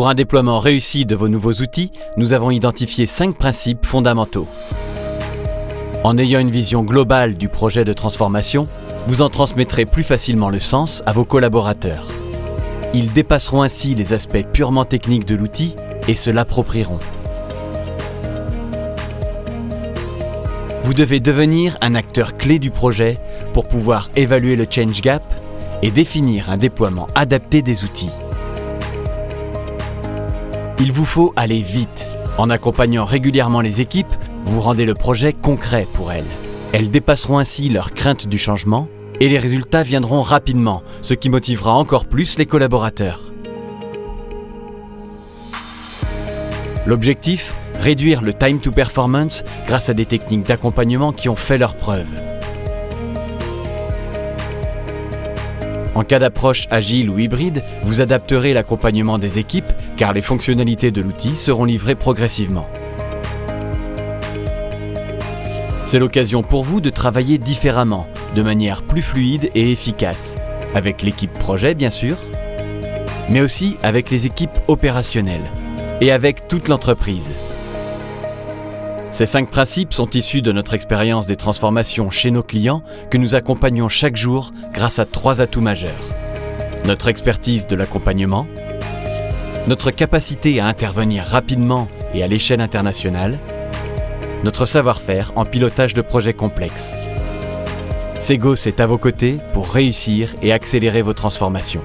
Pour un déploiement réussi de vos nouveaux outils, nous avons identifié cinq principes fondamentaux. En ayant une vision globale du projet de transformation, vous en transmettrez plus facilement le sens à vos collaborateurs. Ils dépasseront ainsi les aspects purement techniques de l'outil et se l'approprieront. Vous devez devenir un acteur clé du projet pour pouvoir évaluer le change gap et définir un déploiement adapté des outils. Il vous faut aller vite. En accompagnant régulièrement les équipes, vous rendez le projet concret pour elles. Elles dépasseront ainsi leur crainte du changement et les résultats viendront rapidement, ce qui motivera encore plus les collaborateurs. L'objectif? Réduire le time to performance grâce à des techniques d'accompagnement qui ont fait leurs preuves. En cas d'approche agile ou hybride, vous adapterez l'accompagnement des équipes car les fonctionnalités de l'outil seront livrées progressivement. C'est l'occasion pour vous de travailler différemment, de manière plus fluide et efficace, avec l'équipe projet bien sûr, mais aussi avec les équipes opérationnelles et avec toute l'entreprise. Ces cinq principes sont issus de notre expérience des transformations chez nos clients que nous accompagnons chaque jour grâce à trois atouts majeurs. Notre expertise de l'accompagnement, notre capacité à intervenir rapidement et à l'échelle internationale, notre savoir-faire en pilotage de projets complexes. Segos est à vos côtés pour réussir et accélérer vos transformations.